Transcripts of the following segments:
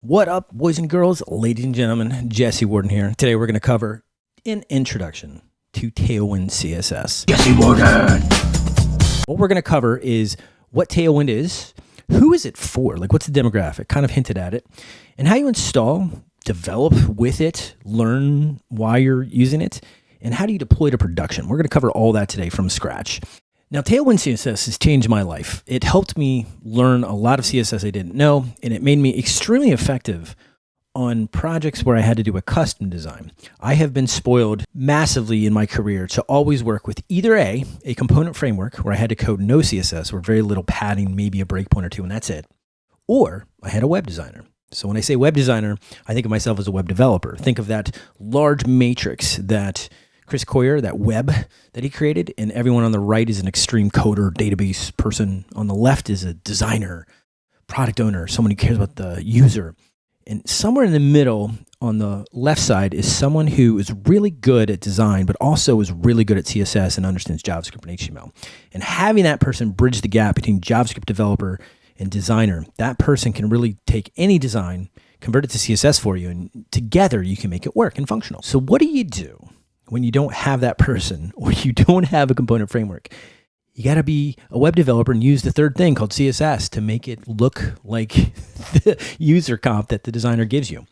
What up, boys and girls, ladies and gentlemen? Jesse Warden here. Today we're going to cover an introduction to Tailwind CSS. Jesse Warden. What we're going to cover is what Tailwind is, who is it for, like what's the demographic, kind of hinted at it, and how you install, develop with it, learn why you're using it, and how do you deploy to production. We're going to cover all that today from scratch. Now, Tailwind CSS has changed my life. It helped me learn a lot of CSS I didn't know, and it made me extremely effective on projects where I had to do a custom design. I have been spoiled massively in my career to always work with either A, a component framework where I had to code no CSS or very little padding, maybe a breakpoint or two, and that's it, or I had a web designer. So when I say web designer, I think of myself as a web developer. Think of that large matrix that Chris Coyier, that web that he created, and everyone on the right is an extreme coder, database person. On the left is a designer, product owner, someone who cares about the user. And somewhere in the middle on the left side is someone who is really good at design, but also is really good at CSS and understands JavaScript and HTML. And having that person bridge the gap between JavaScript developer and designer, that person can really take any design, convert it to CSS for you, and together you can make it work and functional. So what do you do when you don't have that person or you don't have a component framework. You got to be a web developer and use the third thing called CSS to make it look like the user comp that the designer gives you.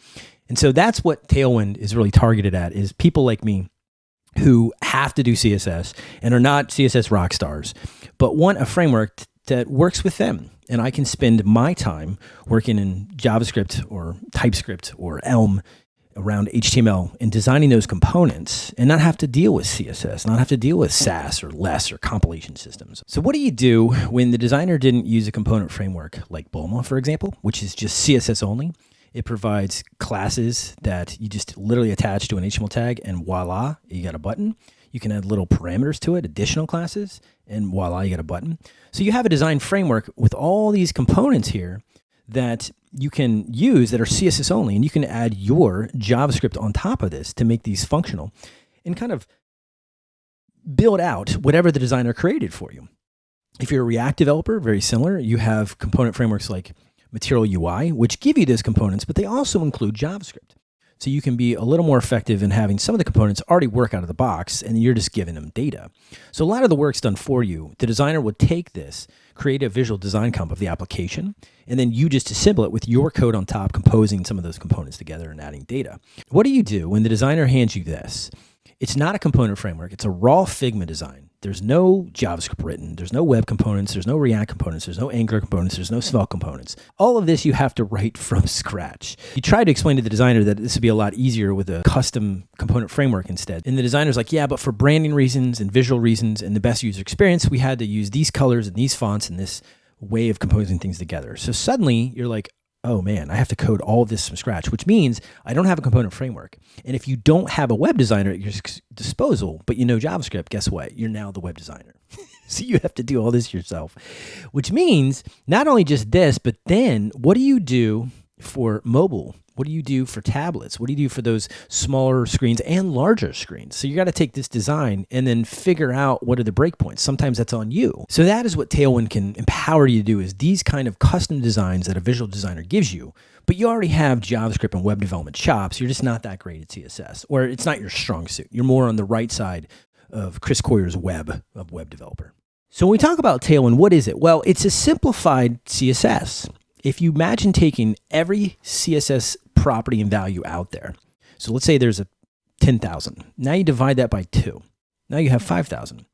And so that's what Tailwind is really targeted at is people like me who have to do CSS and are not CSS rock stars, but want a framework that works with them. And I can spend my time working in JavaScript or TypeScript or Elm around HTML and designing those components and not have to deal with CSS, not have to deal with Sass or less or compilation systems. So what do you do when the designer didn't use a component framework like Bulma, for example, which is just CSS only? It provides classes that you just literally attach to an HTML tag and voila, you got a button. You can add little parameters to it, additional classes, and voila, you got a button. So you have a design framework with all these components here that you can use that are CSS only, and you can add your JavaScript on top of this to make these functional and kind of build out whatever the designer created for you. If you're a React developer, very similar, you have component frameworks like Material UI, which give you those components, but they also include JavaScript. So you can be a little more effective in having some of the components already work out of the box and you're just giving them data. So a lot of the work's done for you. The designer would take this, create a visual design comp of the application, and then you just assemble it with your code on top, composing some of those components together and adding data. What do you do when the designer hands you this? It's not a component framework. It's a raw Figma design. There's no JavaScript written. There's no web components. There's no React components. There's no Angular components. There's no Svelte components. All of this you have to write from scratch. You try to explain to the designer that this would be a lot easier with a custom component framework instead. And the designer's like, yeah, but for branding reasons and visual reasons and the best user experience, we had to use these colors and these fonts and this way of composing things together. So suddenly you're like, oh man, I have to code all this from scratch, which means I don't have a component framework. And if you don't have a web designer at your disposal, but you know JavaScript, guess what? You're now the web designer. so you have to do all this yourself, which means not only just this, but then what do you do for mobile what do you do for tablets? What do you do for those smaller screens and larger screens? So you got to take this design and then figure out what are the breakpoints. Sometimes that's on you. So that is what Tailwind can empower you to do is these kind of custom designs that a visual designer gives you. But you already have JavaScript and web development chops. You're just not that great at CSS, or it's not your strong suit. You're more on the right side of Chris Coyier's web of web developer. So when we talk about Tailwind, what is it? Well, it's a simplified CSS. If you imagine taking every CSS property and value out there. So let's say there's a 10,000. Now you divide that by two. Now you have 5,000.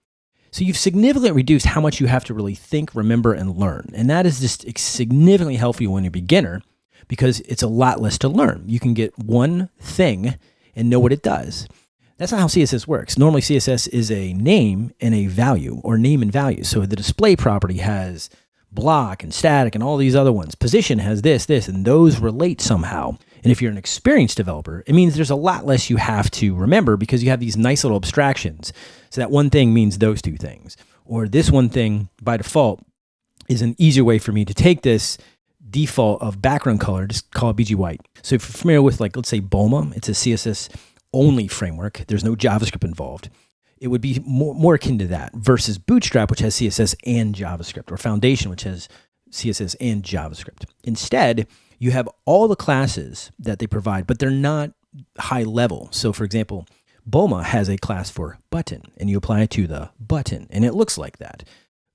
So you've significantly reduced how much you have to really think, remember, and learn. And that is just significantly helpful when you're a beginner because it's a lot less to learn. You can get one thing and know what it does. That's not how CSS works. Normally CSS is a name and a value or name and value. So the display property has block and static and all these other ones. Position has this, this, and those relate somehow. And if you're an experienced developer, it means there's a lot less you have to remember because you have these nice little abstractions. So that one thing means those two things. Or this one thing by default is an easier way for me to take this default of background color, just call it BG white. So if you're familiar with like, let's say Bulma, it's a CSS only framework. There's no JavaScript involved. It would be more, more akin to that versus Bootstrap, which has CSS and JavaScript, or Foundation, which has CSS and JavaScript. Instead, you have all the classes that they provide, but they're not high level. So, for example, Bulma has a class for button, and you apply it to the button, and it looks like that.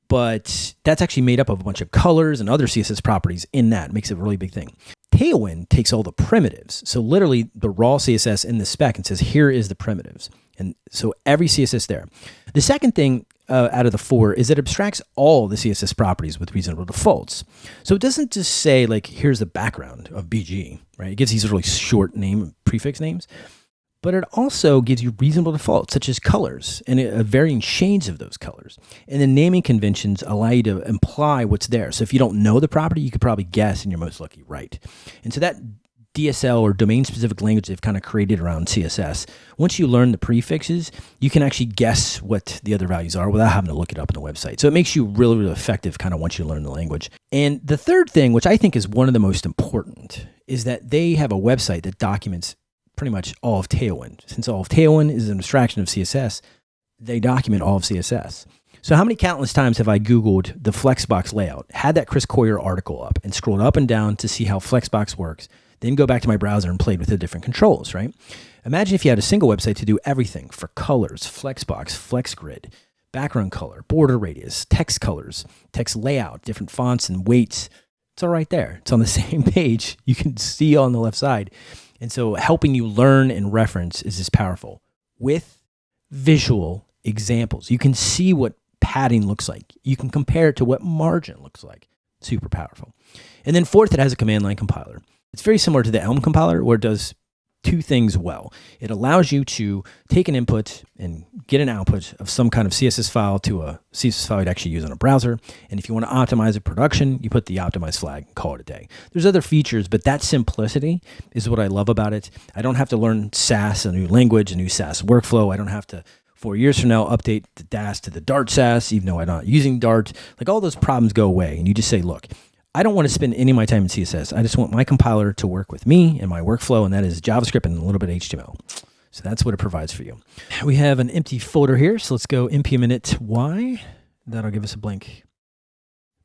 But that's actually made up of a bunch of colors and other CSS properties in that. It makes it a really big thing. Tailwind takes all the primitives. So literally the raw CSS in the spec and says, here is the primitives. And so every CSS there. The second thing uh, out of the four is it abstracts all the CSS properties with reasonable defaults. So it doesn't just say like, here's the background of BG, right? It gives these really short name prefix names, but it also gives you reasonable defaults such as colors and uh, varying shades of those colors. And the naming conventions allow you to imply what's there. So if you don't know the property, you could probably guess and you're most likely right. And so that DSL or domain specific language they've kind of created around CSS. Once you learn the prefixes, you can actually guess what the other values are without having to look it up on the website. So it makes you really, really effective kind of once you learn the language. And the third thing, which I think is one of the most important, is that they have a website that documents pretty much all of Tailwind. Since all of Tailwind is an abstraction of CSS, they document all of CSS. So how many countless times have I Googled the Flexbox layout, had that Chris Coyier article up, and scrolled up and down to see how Flexbox works, then go back to my browser and played with the different controls, right? Imagine if you had a single website to do everything for colors, Flexbox, FlexGrid, background color, border radius, text colors, text layout, different fonts and weights. It's all right there. It's on the same page. You can see on the left side. And so helping you learn and reference is as powerful with visual examples. You can see what padding looks like. You can compare it to what margin looks like. Super powerful. And then fourth, it has a command line compiler. It's very similar to the Elm compiler where it does two things well. It allows you to take an input and get an output of some kind of CSS file to a CSS file you'd actually use on a browser. And if you want to optimize a production, you put the optimize flag and call it a day. There's other features, but that simplicity is what I love about it. I don't have to learn Sass, a new language, a new Sass workflow. I don't have to four years from now update the DAS to the Dart Sass, even though I'm not using Dart. Like all those problems go away. And you just say, look, I don't want to spend any of my time in CSS. I just want my compiler to work with me and my workflow, and that is JavaScript and a little bit of HTML. So that's what it provides for you. We have an empty folder here, so let's go npm init y. That'll give us a blank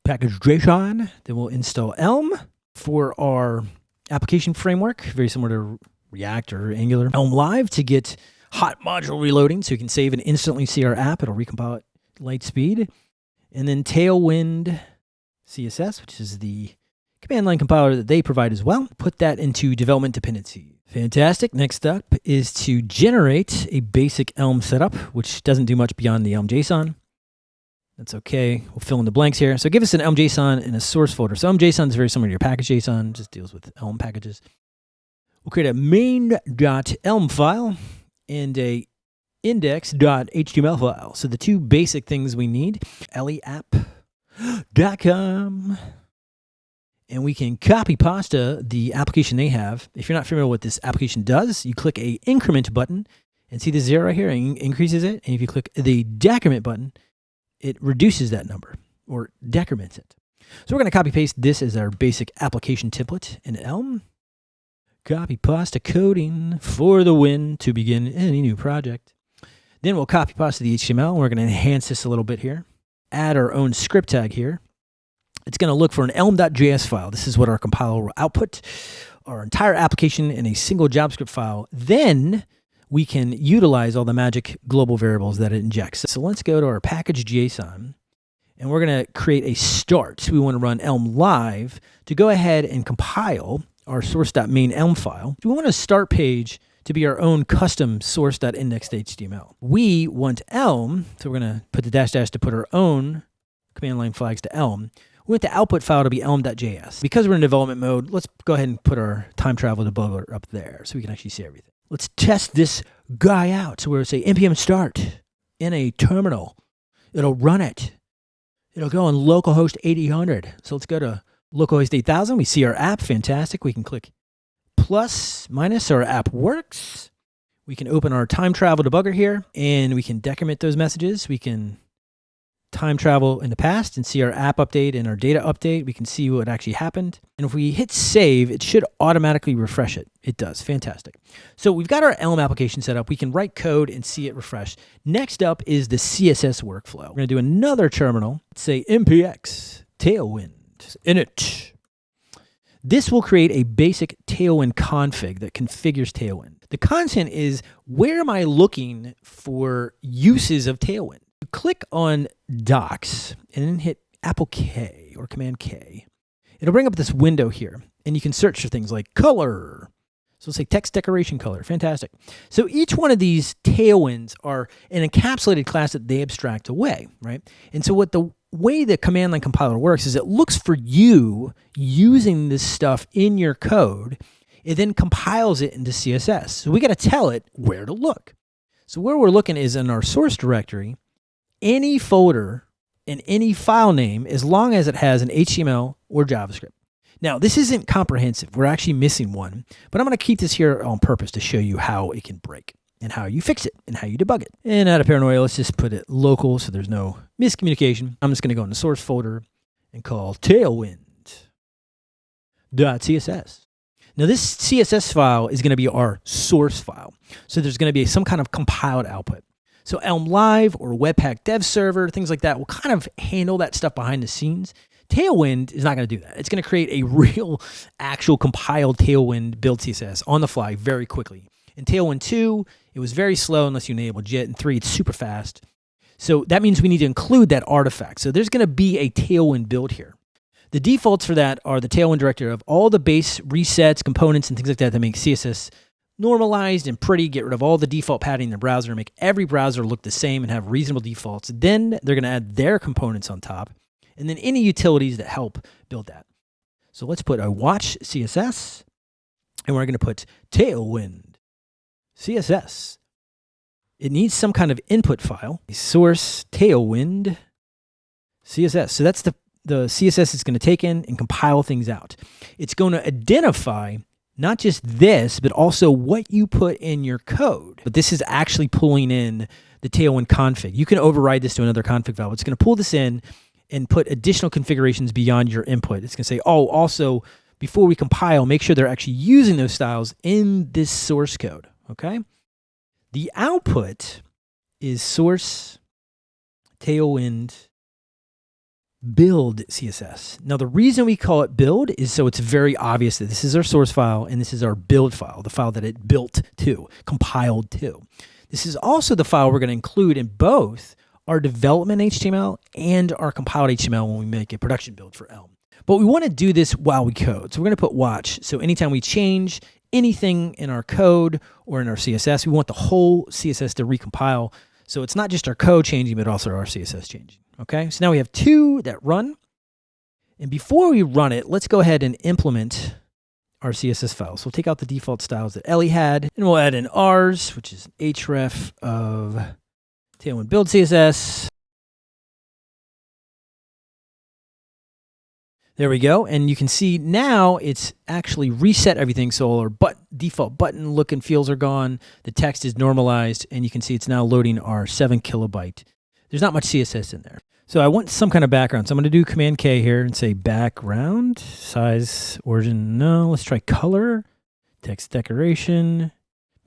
package JSON. Then we'll install Elm for our application framework, very similar to React or Angular. Elm Live to get hot module reloading, so you can save and instantly see our app. It'll recompile at light speed. And then Tailwind CSS, which is the command line compiler that they provide as well. Put that into development dependency. Fantastic. Next up is to generate a basic Elm setup, which doesn't do much beyond the Elm JSON. That's okay. We'll fill in the blanks here. So give us an Elm JSON in a source folder. So Elm JSON is very similar to your package JSON, just deals with Elm packages. We'll create a main.elm file and a index.html file. So the two basic things we need, Ellie app com. And we can copy pasta the application they have. If you're not familiar with what this application does, you click a increment button and see the zero right here and increases it. And if you click the decrement button, it reduces that number or decrements it. So we're going to copy paste this as our basic application template in Elm. Copy pasta coding for the win to begin any new project. Then we'll copy pasta the HTML. And we're going to enhance this a little bit here add our own script tag here. It's going to look for an elm.js file. This is what our compiler will output our entire application in a single JavaScript file. Then we can utilize all the magic global variables that it injects. So let's go to our package JSON and we're going to create a start. So we want to run Elm live to go ahead and compile our source.main Elm file. We want a start page to be our own custom source.index.html. We want Elm, so we're going to put the dash dash to put our own command line flags to Elm. We want the output file to be elm.js. Because we're in development mode, let's go ahead and put our time travel debugger up there so we can actually see everything. Let's test this guy out. So we're going to say npm start in a terminal. It'll run it. It'll go on localhost 8000. So let's go to localhost 8000. We see our app. Fantastic. We can click plus minus our app works. We can open our time travel debugger here and we can decrement those messages. We can time travel in the past and see our app update and our data update. We can see what actually happened. And if we hit save, it should automatically refresh it. It does. Fantastic. So we've got our Elm application set up. We can write code and see it refresh. Next up is the CSS workflow. We're to do another terminal. Let's say npx tailwind init This will create a basic Tailwind config that configures Tailwind. The content is where am I looking for uses of Tailwind? You click on Docs and then hit Apple K or Command K. It'll bring up this window here and you can search for things like color. So let's say text decoration color. Fantastic. So each one of these tailwinds are an encapsulated class that they abstract away, right? And so what the way the command line compiler works is it looks for you using this stuff in your code. It then compiles it into CSS. So we got to tell it where to look. So where we're looking is in our source directory, any folder and any file name, as long as it has an HTML or JavaScript. Now, this isn't comprehensive. We're actually missing one, but I'm going to keep this here on purpose to show you how it can break and how you fix it and how you debug it. And out of paranoia, let's just put it local so there's no miscommunication. I'm just going to go in the source folder and call tailwind.css. Now this CSS file is going to be our source file. So there's going to be some kind of compiled output. So Elm Live or Webpack Dev Server, things like that will kind of handle that stuff behind the scenes. Tailwind is not going to do that. It's going to create a real, actual compiled Tailwind build CSS on the fly very quickly. In Tailwind 2, it was very slow unless you enabled JIT. and 3, it's super fast. So that means we need to include that artifact. So there's going to be a Tailwind build here. The defaults for that are the Tailwind director of all the base resets, components, and things like that that make CSS normalized and pretty, get rid of all the default padding in the browser, make every browser look the same and have reasonable defaults. Then they're going to add their components on top and then any utilities that help build that. So let's put a watch CSS, and we're going to put tailwind CSS. It needs some kind of input file, source tailwind CSS. So that's the, the CSS it's going to take in and compile things out. It's going to identify not just this, but also what you put in your code. But this is actually pulling in the Tailwind config. You can override this to another config file. It's going to pull this in and put additional configurations beyond your input. It's going to say, oh, also, before we compile, make sure they're actually using those styles in this source code, okay? The output is source tailwind build CSS. Now, the reason we call it build is so it's very obvious that this is our source file and this is our build file, the file that it built to, compiled to. This is also the file we're going to include in both our development HTML and our compiled HTML when we make a production build for Elm. But we want to do this while we code. So we're going to put watch. So anytime we change anything in our code or in our CSS, we want the whole CSS to recompile. So it's not just our code changing, but also our CSS changing. Okay, so now we have two that run. And before we run it, let's go ahead and implement our CSS files. So we'll take out the default styles that Ellie had, and we'll add in ours, which is href of Tailwind build CSS. There we go. And you can see now it's actually reset everything. So our but default button look and feels are gone. The text is normalized and you can see it's now loading our seven kilobyte. There's not much CSS in there. So I want some kind of background. So I'm going to do command K here and say background, size, origin. No, let's try color, text decoration,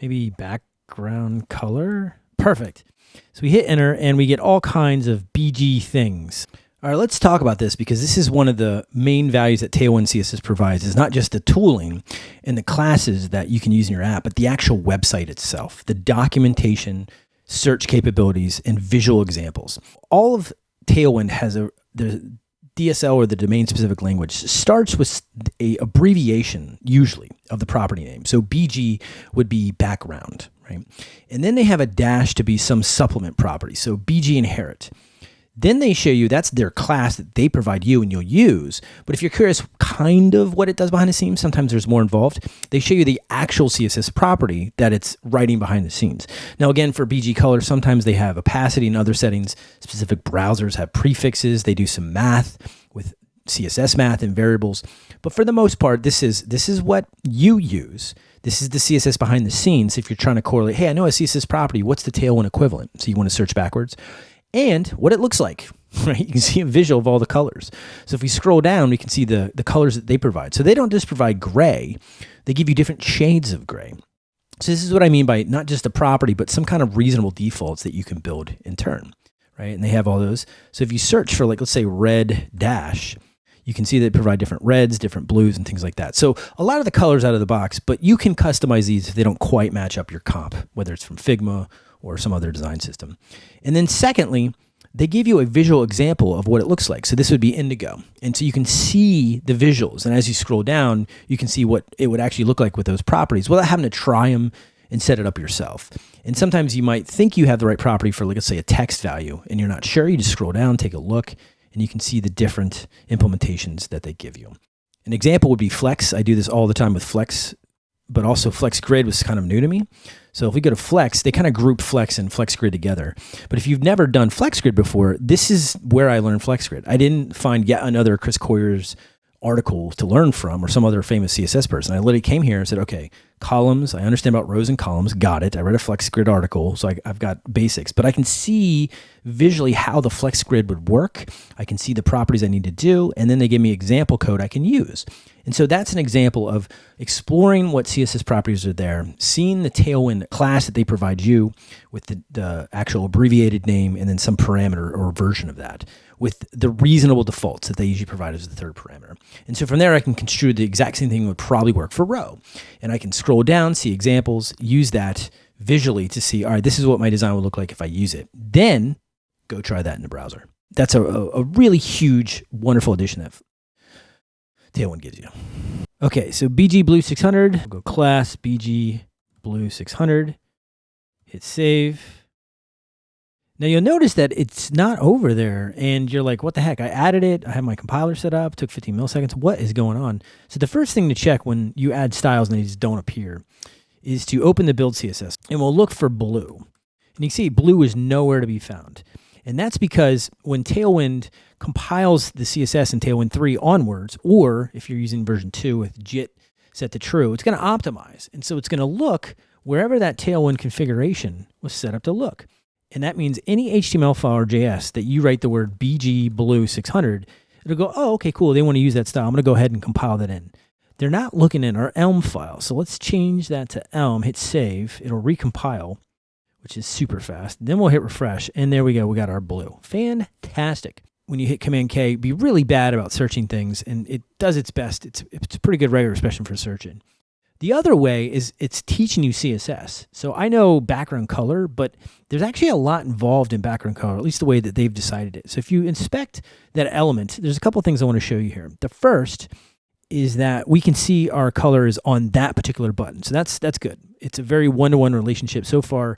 maybe background color. Perfect. So we hit enter and we get all kinds of BG things. All right, let's talk about this because this is one of the main values that Tailwind CSS provides is not just the tooling and the classes that you can use in your app, but the actual website itself, the documentation, search capabilities, and visual examples. All of Tailwind has a the DSL or the domain specific language starts with a abbreviation usually of the property name. So BG would be background, right? And then they have a dash to be some supplement property. So BG inherit. Then they show you that's their class that they provide you and you'll use. But if you're curious kind of what it does behind the scenes, sometimes there's more involved. They show you the actual CSS property that it's writing behind the scenes. Now, again, for BG color, sometimes they have opacity and other settings. Specific browsers have prefixes. They do some math with CSS math and variables. But for the most part, this is this is what you use. This is the CSS behind the scenes. If you're trying to correlate, hey, I know a CSS property. What's the Tailwind equivalent? So you want to search backwards and what it looks like. Right, you can see a visual of all the colors. So if we scroll down, we can see the the colors that they provide. So they don't just provide gray; they give you different shades of gray. So this is what I mean by not just a property, but some kind of reasonable defaults that you can build in turn, right? And they have all those. So if you search for like, let's say red dash, You can see they provide different reds, different blues, and things like that. So a lot of the colors out of the box, but you can customize these if they don't quite match up your comp, whether it's from Figma or some other design system. And then secondly, they give you a visual example of what it looks like. So this would be indigo. And so you can see the visuals. And as you scroll down, you can see what it would actually look like with those properties without having to try them and set it up yourself. And sometimes you might think you have the right property for, like, let's say, a text value, and you're not sure. You just scroll down, take a look, and you can see the different implementations that they give you. An example would be Flex. I do this all the time with Flex, but also Flex Grid was kind of new to me. So if we go to Flex, they kind of group Flex and Flex Grid together. But if you've never done Flex Grid before, this is where I learned Flex Grid. I didn't find yet another Chris Coyier's article to learn from or some other famous CSS person. I literally came here and said, okay, columns. I understand about rows and columns. Got it. I read a flex grid article, so I, have got basics, but I can see visually how the flex grid would work. I can see the properties I need to do, and then they give me example code I can use. And so that's an example of exploring what CSS properties are there, seeing the Tailwind class that they provide you with the, the actual abbreviated name and then some parameter or version of that with the reasonable defaults that they usually provide as the third parameter. And so from there, I can construe the exact same thing would probably work for row. And I can scroll down, see examples, use that visually to see, all right, this is what my design would look like if I use it. Then go try that in the browser. That's a, a, really huge, wonderful addition that Tailwind gives you. Okay, so BG Blue 600, we'll go class BG Blue 600, hit save. Now you'll notice that it's not over there and you're like, what the heck? I added it. I have my compiler set up, took 15 milliseconds. What is going on? So the first thing to check when you add styles and they just don't appear is to open the build CSS and we'll look for blue. And you can see blue is nowhere to be found. And that's because when Tailwind compiles the CSS in Tailwind 3 onwards, or if you're using version 2 with JIT set to true, it's going to optimize. And so it's going to look wherever that Tailwind configuration was set up to look. And that means any HTML file or JS that you write the word BG blue 600, it'll go, oh, okay, cool. They want to use that style. I'm going to go ahead and compile that in. They're not looking in our Elm file. So let's change that to Elm, hit save. It'll recompile, which is super fast. Then we'll hit refresh. And there we go. We got our blue. Fantastic. When you hit Command K, be really bad about searching things. And it does its best. It's, it's a pretty good regular expression for searching. The other way is it's teaching you CSS. So I know background color, but there's actually a lot involved in background color, at least the way that they've decided it. So if you inspect that element, there's a couple things I want to show you here. The first is that we can see our colors on that particular button. So that's that's good. It's a very one-to-one -one relationship. So far,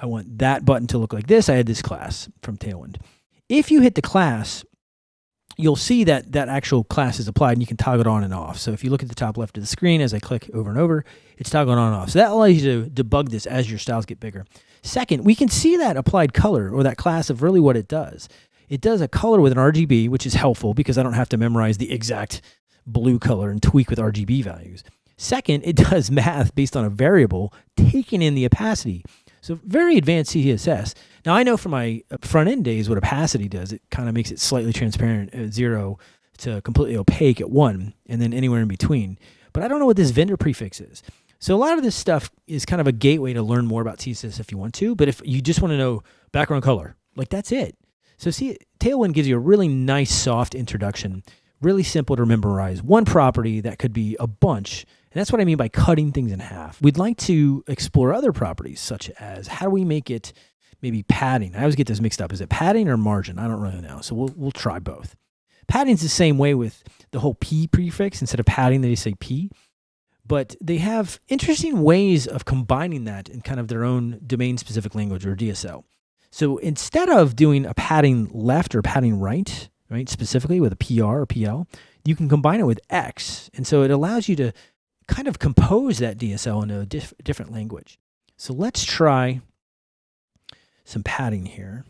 I want that button to look like this. I had this class from Tailwind. If you hit the class you'll see that that actual class is applied and you can toggle it on and off. So if you look at the top left of the screen as I click over and over, it's toggling on and off. So that allows you to debug this as your styles get bigger. Second, we can see that applied color or that class of really what it does. It does a color with an RGB, which is helpful because I don't have to memorize the exact blue color and tweak with RGB values. Second, it does math based on a variable, taking in the opacity. So very advanced CSS. Now I know from my uh, front end days what opacity does. It kind of makes it slightly transparent at zero to completely opaque at one, and then anywhere in between. But I don't know what this vendor prefix is. So a lot of this stuff is kind of a gateway to learn more about CSS if you want to. But if you just want to know background color, like that's it. So see, Tailwind gives you a really nice soft introduction, really simple to memorize. One property that could be a bunch. And that's what I mean by cutting things in half. We'd like to explore other properties, such as how do we make it maybe padding. I always get this mixed up. Is it padding or margin? I don't really know. So we'll, we'll try both. Padding's the same way with the whole P prefix. Instead of padding, they say P. But they have interesting ways of combining that in kind of their own domain specific language or DSL. So instead of doing a padding left or padding right, right, specifically with a PR or PL, you can combine it with X. And so it allows you to kind of compose that DSL in a diff different language. So let's try some padding here.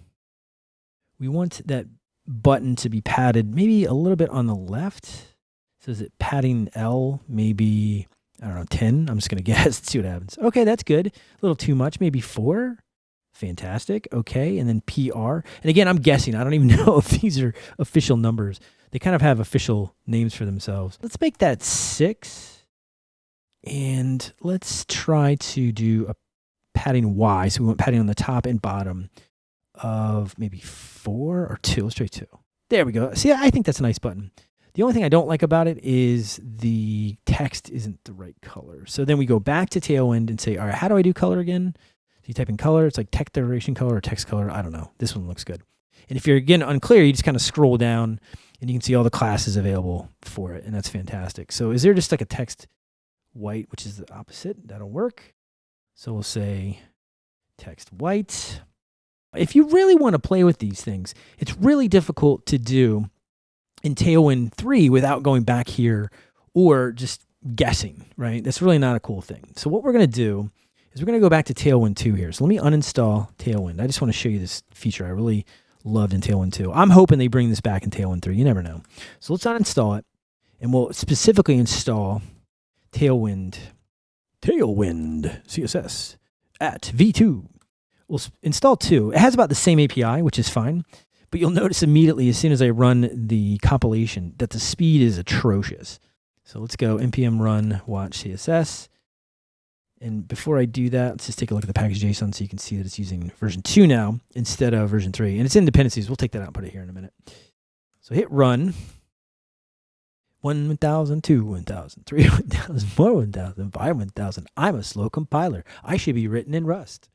We want that button to be padded maybe a little bit on the left. So is it padding L, maybe, I don't know, 10? I'm just going to guess. See what happens. Okay, that's good. A little too much, maybe 4. Fantastic. Okay, and then PR. And again, I'm guessing. I don't even know if these are official numbers. They kind of have official names for themselves. Let's make that 6. And let's try to do a padding Y. So we want padding on the top and bottom of maybe four or two. Let's try two. There we go. See, I think that's a nice button. The only thing I don't like about it is the text isn't the right color. So then we go back to Tailwind and say, all right, how do I do color again? So you type in color, it's like text decoration color or text color. I don't know. This one looks good. And if you're again unclear, you just kind of scroll down and you can see all the classes available for it. And that's fantastic. So is there just like a text white, which is the opposite? That'll work. So we'll say text white. If you really want to play with these things, it's really difficult to do in Tailwind 3 without going back here or just guessing, right? That's really not a cool thing. So what we're going to do is we're going to go back to Tailwind 2 here. So let me uninstall Tailwind. I just want to show you this feature I really loved in Tailwind 2. I'm hoping they bring this back in Tailwind 3. You never know. So let's uninstall it, and we'll specifically install Tailwind, Tailwind CSS at V2. We'll install 2. It has about the same API, which is fine. But you'll notice immediately as soon as I run the compilation that the speed is atrocious. So let's go npm run watch CSS. And before I do that, let's just take a look at the package.json so you can see that it's using version 2 now instead of version 3. And it's in dependencies. We'll take that out and put it here in a minute. So hit run. 1,000, 2, 1,000, 3, 1,000, 4, 1,000, 5, 1,000. I'm a slow compiler. I should be written in Rust.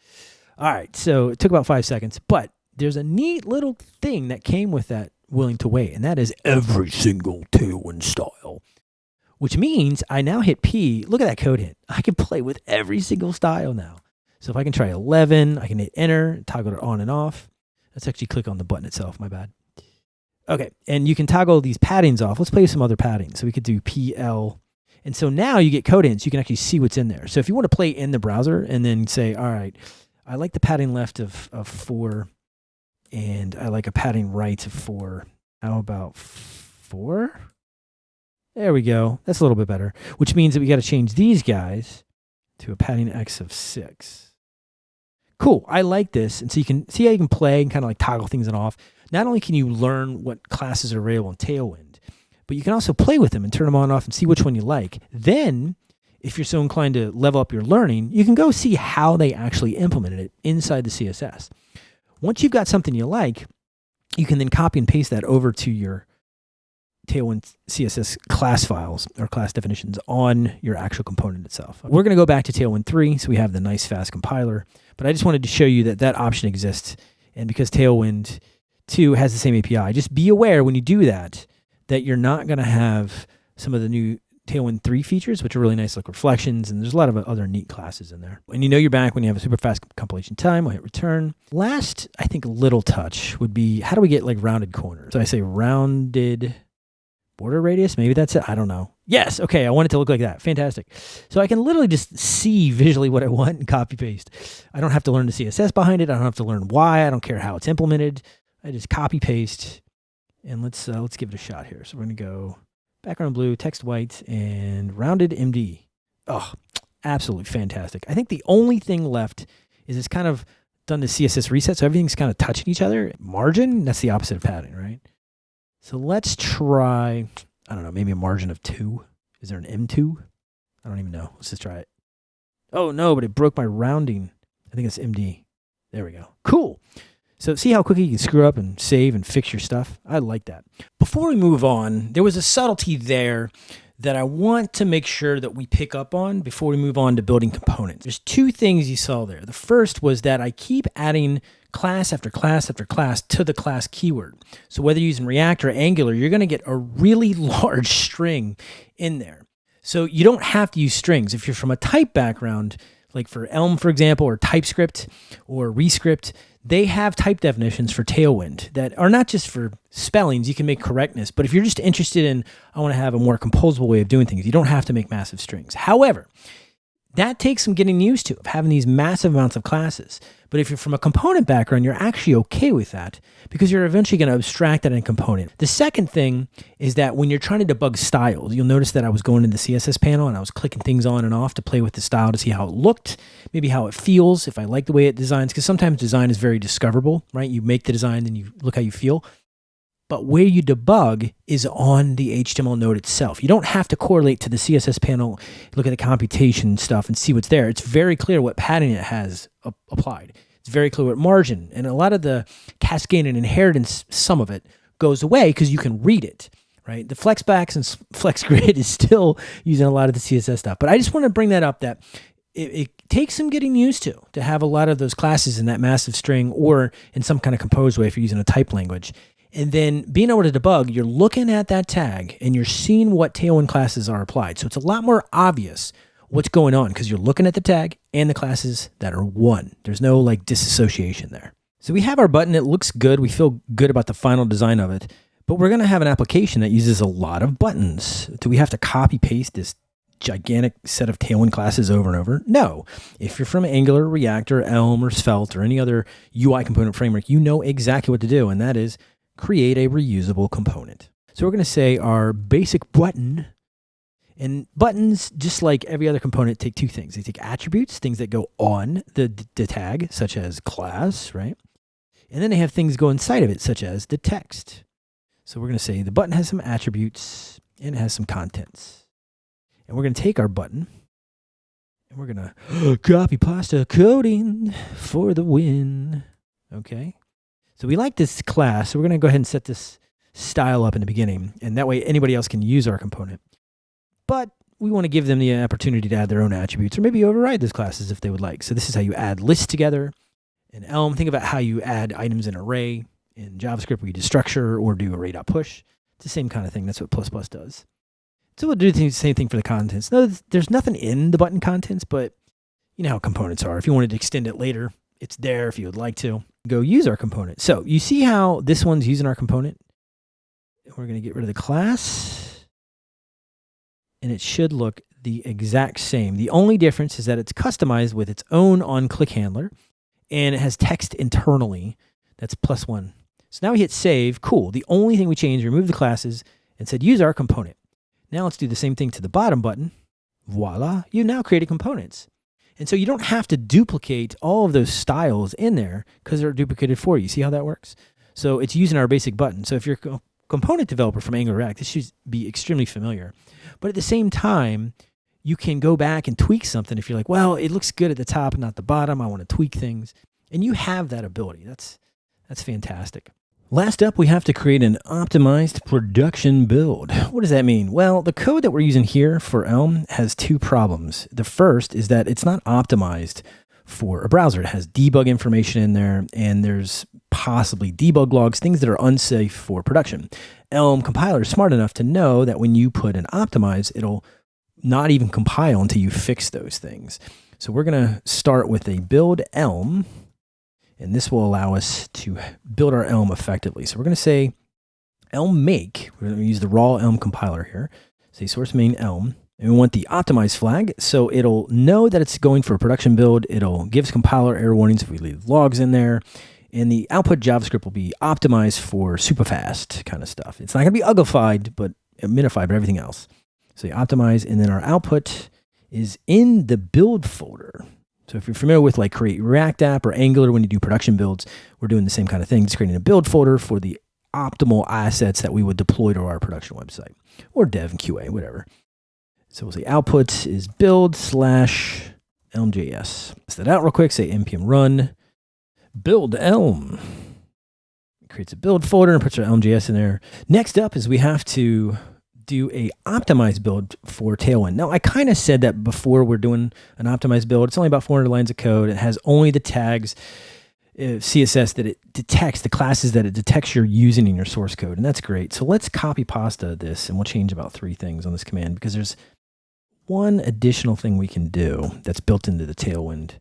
All right, so it took about five seconds, but there's a neat little thing that came with that willing to wait, and that is every single Tailwind style which means I now hit P. Look at that code hit. I can play with every single style now. So if I can try 11, I can hit enter, toggle it on and off. Let's actually click on the button itself, my bad. Okay, and you can toggle these paddings off. Let's play some other padding. So we could do PL. And so now you get code in, so you can actually see what's in there. So if you want to play in the browser and then say, all right, I like the padding left of, of four, and I like a padding right of four. How about four? There we go. That's a little bit better, which means that we got to change these guys to a padding X of six. Cool. I like this. And so you can see how you can play and kind of like toggle things on off. Not only can you learn what classes are available in Tailwind, but you can also play with them and turn them on and off and see which one you like. Then, if you're so inclined to level up your learning, you can go see how they actually implemented it inside the CSS. Once you've got something you like, you can then copy and paste that over to your Tailwind CSS class files or class definitions on your actual component itself. We're going to go back to Tailwind 3, so we have the nice fast compiler, but I just wanted to show you that that option exists. And because Tailwind 2 has the same API, just be aware when you do that, that you're not going to have some of the new Tailwind 3 features, which are really nice, like reflections, and there's a lot of other neat classes in there. And you know you're back when you have a super fast compilation time. I'll hit return. Last, I think, little touch would be how do we get like rounded corners? So I say rounded border radius. Maybe that's it. I don't know. Yes. Okay. I want it to look like that. Fantastic. So I can literally just see visually what I want and copy paste. I don't have to learn the CSS behind it. I don't have to learn why. I don't care how it's implemented. I just copy paste and let's uh, let's give it a shot here. So we're going to go background blue, text white, and rounded MD. Oh, absolutely fantastic. I think the only thing left is it's kind of done the CSS reset. So everything's kind of touching each other. Margin, that's the opposite of padding, right? So let's try, I don't know, maybe a margin of two. Is there an M2? I don't even know. Let's just try it. Oh no, but it broke my rounding. I think it's MD. There we go. Cool. So see how quickly you can screw up and save and fix your stuff? I like that. Before we move on, there was a subtlety there that I want to make sure that we pick up on before we move on to building components. There's two things you saw there. The first was that I keep adding class after class after class to the class keyword. So whether you're using React or Angular, you're going to get a really large string in there. So you don't have to use strings. If you're from a type background, like for Elm, for example, or TypeScript or Rescript, they have type definitions for Tailwind that are not just for spellings, you can make correctness, but if you're just interested in, I want to have a more composable way of doing things, you don't have to make massive strings. However, that takes some getting used to of having these massive amounts of classes. But if you're from a component background, you're actually okay with that because you're eventually going to abstract that in component. The second thing is that when you're trying to debug styles, you'll notice that I was going in the CSS panel and I was clicking things on and off to play with the style to see how it looked, maybe how it feels, if I like the way it designs, because sometimes design is very discoverable, right? You make the design and you look how you feel. But where you debug is on the HTML node itself. You don't have to correlate to the CSS panel, look at the computation stuff and see what's there. It's very clear what padding it has applied. It's very clear what margin. And a lot of the cascade and inheritance, some of it goes away because you can read it, right? The Flexbox and FlexGrid is still using a lot of the CSS stuff. But I just want to bring that up that it, it, takes some getting used to to have a lot of those classes in that massive string or in some kind of composed way if you're using a type language. And then being able to debug, you're looking at that tag and you're seeing what Tailwind classes are applied. So it's a lot more obvious what's going on because you're looking at the tag and the classes that are one. There's no like disassociation there. So we have our button. It looks good. We feel good about the final design of it. But we're going to have an application that uses a lot of buttons. Do we have to copy paste this gigantic set of Tailwind classes over and over? No. If you're from Angular, React, or Elm, or Svelte, or any other UI component framework, you know exactly what to do, and that is create a reusable component. So we're going to say our basic button and buttons, just like every other component, take two things. They take attributes, things that go on the, the tag, such as class, right? And then they have things go inside of it, such as the text. So we're going to say the button has some attributes and it has some contents. And we're going to take our button and we're going to copy pasta coding for the win. Okay. So we like this class. So we're going to go ahead and set this style up in the beginning. And that way anybody else can use our component but we want to give them the opportunity to add their own attributes or maybe override those classes if they would like. So this is how you add lists together. In Elm, think about how you add items in array. In JavaScript, we do structure or do array.push. It's the same kind of thing. That's what plus plus does. So we'll do the same thing for the contents. No, there's nothing in the button contents, but you know how components are. If you wanted to extend it later, it's there if you would like to. Go use our component. So you see how this one's using our component? We're going to get rid of the class and it should look the exact same. The only difference is that it's customized with its own on-click handler and it has text internally that's plus one. So now we hit save, cool. The only thing we changed, remove the classes and said use our component. Now let's do the same thing to the bottom button. Voila, you now created components. And so you don't have to duplicate all of those styles in there because they're duplicated for you. See how that works? So it's using our basic button. So if you're a component developer from Angular React, this should be extremely familiar. But at the same time, you can go back and tweak something if you're like, well, it looks good at the top not the bottom. I want to tweak things. And you have that ability. That's that's fantastic. Last up, we have to create an optimized production build. What does that mean? Well, the code that we're using here for Elm has two problems. The first is that it's not optimized for a browser. It has debug information in there, and there's possibly debug logs, things that are unsafe for production. Elm compiler is smart enough to know that when you put an optimize, it'll not even compile until you fix those things. So we're going to start with a build Elm, and this will allow us to build our Elm effectively. So we're going to say Elm make. We're going to use the raw Elm compiler here. Say source main Elm. And we want the optimize flag. So it'll know that it's going for a production build. It'll give us compiler error warnings if we leave logs in there and the output JavaScript will be optimized for super fast kind of stuff. It's not going to be uglified, but minified, but everything else. So you optimize, and then our output is in the build folder. So if you're familiar with like create React app or Angular when you do production builds, we're doing the same kind of thing, just creating a build folder for the optimal assets that we would deploy to our production website or dev and QA, whatever. So we'll say output is build slash elm.js. Test that out real quick, say npm run build Elm. It creates a build folder and puts our Elm.js in there. Next up is we have to do a optimized build for Tailwind. Now, I kind of said that before we're doing an optimized build. It's only about 400 lines of code. It has only the tags, uh, CSS that it detects, the classes that it detects you're using in your source code, and that's great. So let's copy pasta this, and we'll change about three things on this command because there's one additional thing we can do that's built into the Tailwind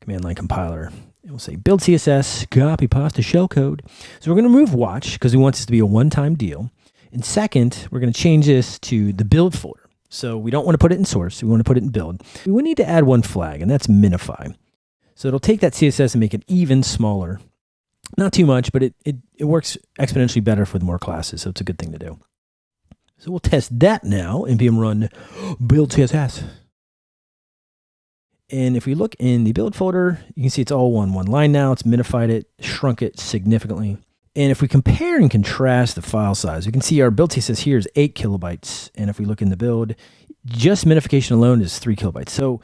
command line compiler. And we'll say build CSS, copy pasta shellcode. So we're going to move watch because we want this to be a one-time deal. And second, we're going to change this to the build folder. So we don't want to put it in source. We want to put it in build. We will need to add one flag, and that's minify. So it'll take that CSS and make it even smaller. Not too much, but it, it, it works exponentially better the more classes, so it's a good thing to do. So we'll test that now. npm run build CSS. And if we look in the build folder, you can see it's all one, one line now. It's minified it, shrunk it significantly. And if we compare and contrast the file size, we can see our build CSS here is eight kilobytes. And if we look in the build, just minification alone is three kilobytes. So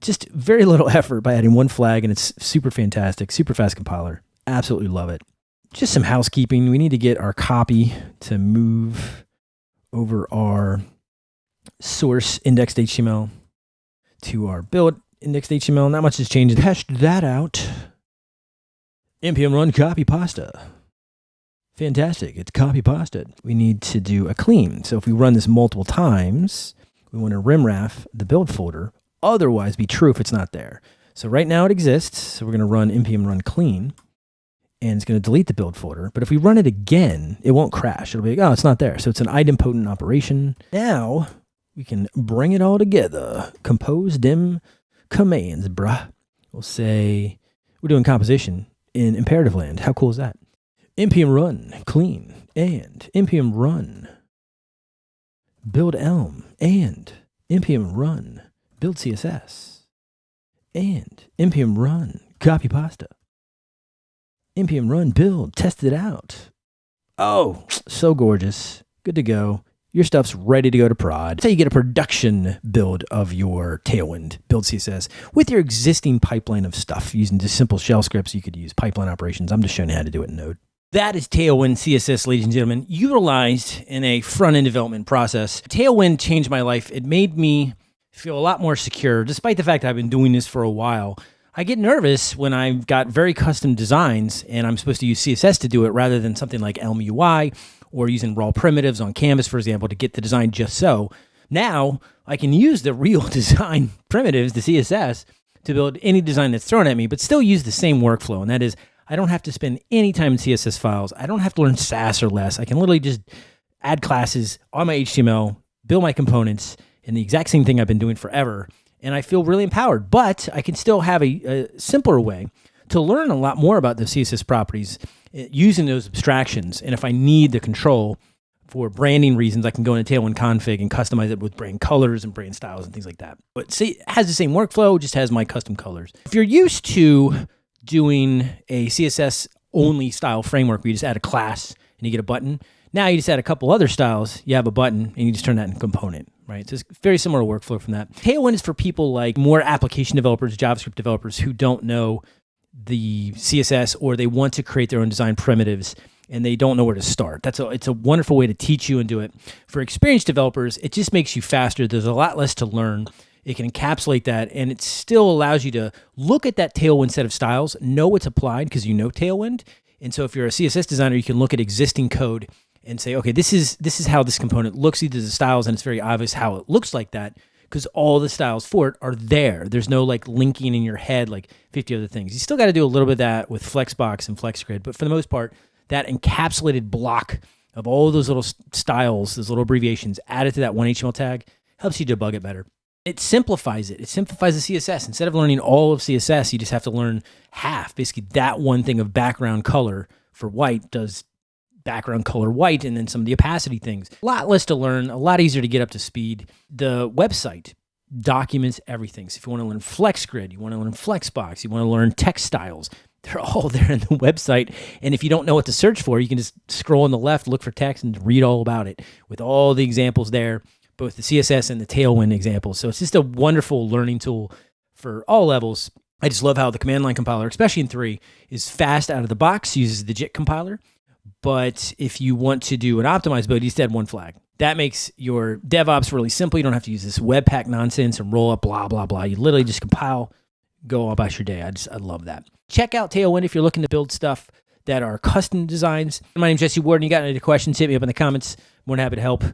just very little effort by adding one flag and it's super fantastic, super fast compiler. Absolutely love it. just some housekeeping. We need to get our copy to move over our source indexed HTML to our build indexed HTML. Not much has changed. Hashed that out. npm run copy pasta. Fantastic. It's copy pasted. We need to do a clean. So if we run this multiple times, we want to rimraf the build folder. Otherwise, be true if it's not there. So right now it exists. So we're going to run npm run clean and it's going to delete the build folder. But if we run it again, it won't crash. It'll be like, oh, it's not there. So it's an idempotent operation. Now we can bring it all together. Compose dim commands, bruh. We'll say we're doing composition in imperative land. How cool is that? Npm run clean and npm run. Build elm and npm run. Build css and npm run. Copy pasta. Npm run build. Test it out. Oh so gorgeous. Good to go. Your stuff's ready to go to prod. Say you get a production build of your Tailwind. Build CSS with your existing pipeline of stuff using just simple shell scripts. You could use pipeline operations. I'm just showing you how to do it in Node. That is Tailwind CSS, ladies and gentlemen, utilized in a front end development process. Tailwind changed my life. It made me feel a lot more secure, despite the fact I've been doing this for a while. I get nervous when I've got very custom designs and I'm supposed to use CSS to do it rather than something like Elm UI or using raw primitives on Canvas, for example, to get the design just so. Now I can use the real design primitives, the CSS, to build any design that's thrown at me, but still use the same workflow. And that is I don't have to spend any time in CSS files. I don't have to learn Sass or Less. I can literally just add classes on my HTML, build my components, and the exact same thing I've been doing forever. And I feel really empowered, but I can still have a, a simpler way to learn a lot more about the CSS properties eh, using those abstractions. And if I need the control for branding reasons, I can go into Tailwind config and customize it with brand colors and brand styles and things like that. But see, it has the same workflow, just has my custom colors. If you're used to doing a CSS only style framework where you just add a class and you get a button. Now you just add a couple other styles, you have a button, and you just turn that into component, right? So it's very similar workflow from that. Tailwind is for people like more application developers, JavaScript developers who don't know the CSS or they want to create their own design primitives and they don't know where to start. That's a it's a wonderful way to teach you and do it. For experienced developers, it just makes you faster. There's a lot less to learn. It can encapsulate that, and it still allows you to look at that Tailwind set of styles, know it's applied because you know Tailwind. And so if you're a CSS designer, you can look at existing code and say, okay, this is this is how this component looks. These are the styles, and it's very obvious how it looks like that because all the styles for it are there. There's no like linking in your head like 50 other things. You still got to do a little bit of that with Flexbox and FlexGrid, but for the most part, that encapsulated block of all those little styles, those little abbreviations added to that one HTML tag helps you debug it better it simplifies it. It simplifies the CSS. Instead of learning all of CSS, you just have to learn half. Basically, that one thing of background color for white does background color white and then some of the opacity things. A lot less to learn, a lot easier to get up to speed. The website documents everything. So if you want to learn FlexGrid, you want to learn Flexbox, you want to learn text styles, they're all there in the website. And if you don't know what to search for, you can just scroll on the left, look for text, and read all about it with all the examples there both the CSS and the Tailwind examples. So it's just a wonderful learning tool for all levels. I just love how the command line compiler, especially in three, is fast out of the box, uses the JIT compiler. But if you want to do an optimized build, you just add one flag. That makes your DevOps really simple. You don't have to use this Webpack nonsense and Rollup, blah, blah, blah. You literally just compile, go about your day. I just, I love that. Check out Tailwind if you're looking to build stuff that are custom designs. My name's Jesse Ward, and you got any questions, hit me up in the comments. More than happy to help.